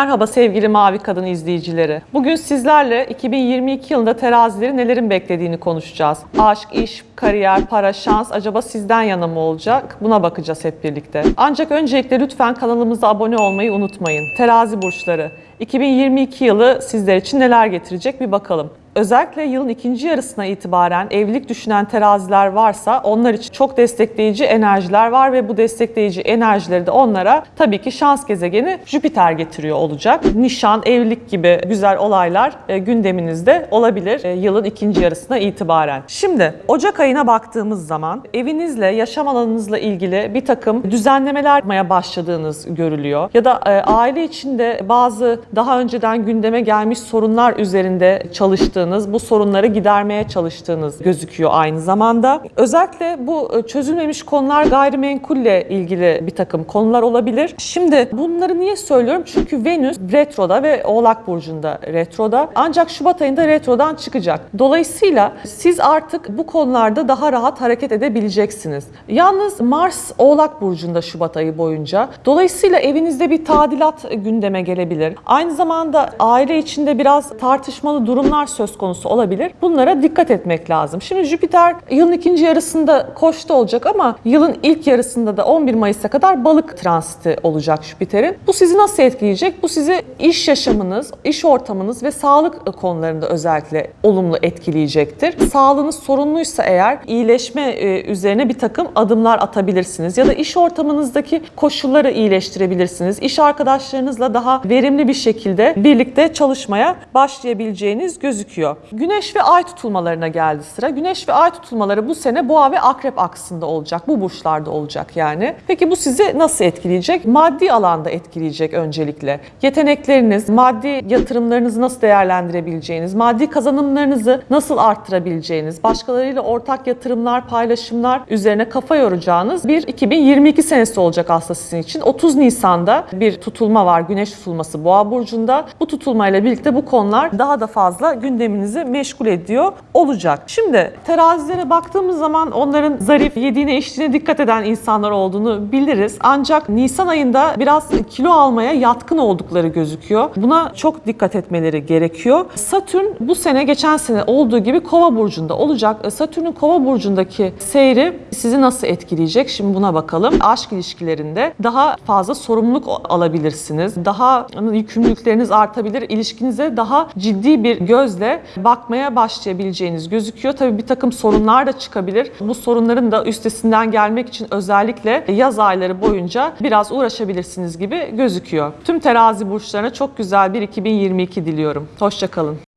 Merhaba sevgili Mavi Kadın izleyicileri. Bugün sizlerle 2022 yılında terazileri nelerin beklediğini konuşacağız. Aşk, iş, kariyer, para, şans acaba sizden yana mı olacak? Buna bakacağız hep birlikte. Ancak öncelikle lütfen kanalımıza abone olmayı unutmayın. Terazi burçları 2022 yılı sizler için neler getirecek bir bakalım. Özellikle yılın ikinci yarısına itibaren evlilik düşünen teraziler varsa onlar için çok destekleyici enerjiler var ve bu destekleyici enerjileri de onlara tabii ki şans gezegeni Jüpiter getiriyor olacak. Nişan, evlilik gibi güzel olaylar e, gündeminizde olabilir e, yılın ikinci yarısına itibaren. Şimdi Ocak ayına baktığımız zaman evinizle, yaşam alanınızla ilgili bir takım düzenlemeler yapmaya başladığınız görülüyor. Ya da e, aile içinde bazı daha önceden gündeme gelmiş sorunlar üzerinde çalıştığınız, bu sorunları gidermeye çalıştığınız gözüküyor aynı zamanda. Özellikle bu e, çözülmemiş konular gayrimenkulle ilgili bir takım konular olabilir. Şimdi bunları niye söylüyorum? Çünkü Venüs retroda ve Oğlak Burcu'nda retroda. Ancak Şubat ayında retrodan çıkacak. Dolayısıyla siz artık bu konularda daha rahat hareket edebileceksiniz. Yalnız Mars Oğlak Burcu'nda Şubat ayı boyunca. Dolayısıyla evinizde bir tadilat gündeme gelebilir. Aynı zamanda aile içinde biraz tartışmalı durumlar söz konusu olabilir. Bunlara dikkat etmek lazım. Şimdi Jüpiter yılın ikinci yarısında koçta olacak ama yılın ilk yarısında da 11 Mayıs'a kadar balık transiti olacak Jüpiter'in. Bu sizi nasıl etkileyecek? Bu sizi iş yaşamınız, iş ortamınız ve sağlık konularında özellikle olumlu etkileyecektir. Sağlığınız sorunluysa eğer iyileşme e, üzerine bir takım adımlar atabilirsiniz. Ya da iş ortamınızdaki koşulları iyileştirebilirsiniz. İş arkadaşlarınızla daha verimli bir şekilde birlikte çalışmaya başlayabileceğiniz gözüküyor. Güneş ve ay tutulmalarına geldi sıra. Güneş ve ay tutulmaları bu sene boğa ve akrep aksında olacak. Bu burçlarda olacak yani. Peki bu sizi nasıl etkileyecek? Maddi alanda etkileyecek öncelikle. Yetenekleriniz, maddi yatırımlarınızı nasıl değerlendirebileceğiniz, maddi kazanımlarınızı nasıl arttırabileceğiniz, başkalarıyla ortak yatırımlar, paylaşımlar üzerine kafa yoracağınız bir 2022 senesi olacak aslında sizin için. 30 Nisan'da bir tutulma var. Güneş tutulması Boğa burcunda. Bu tutulmayla birlikte bu konular daha da fazla gündeminizi meşgul ediyor olacak. Şimdi terazilere baktığımız zaman onların zarif, yediğine içtiğine dikkat eden insanlar olduğunu biliriz. Ancak Nisan ayında biraz kilo almaya yatkın oldukları gözüküyor. Buna çok dikkat etmeleri gerekiyor. Satürn bu sene geçen sene olduğu gibi Kova burcunda olacak. Satürn'ün Kova burcundaki seyri sizi nasıl etkileyecek? Şimdi buna bakalım. Aşk ilişkilerinde daha fazla sorumluluk alabilirsiniz. Daha yükümlülükleriniz artabilir. İlişkinize daha ciddi bir gözle bakmaya başlayabileceğiniz gözüküyor. Tabii bir takım sorunlar da çıkabilir. Bu sorunların da üstesinden gelmek için özellikle yaz ayları boyunca biraz uğraşabilirsiniz gibi gözüküyor. Tüm terazi burçlarına çok güzel bir 2022 diliyorum. Hoşçakalın.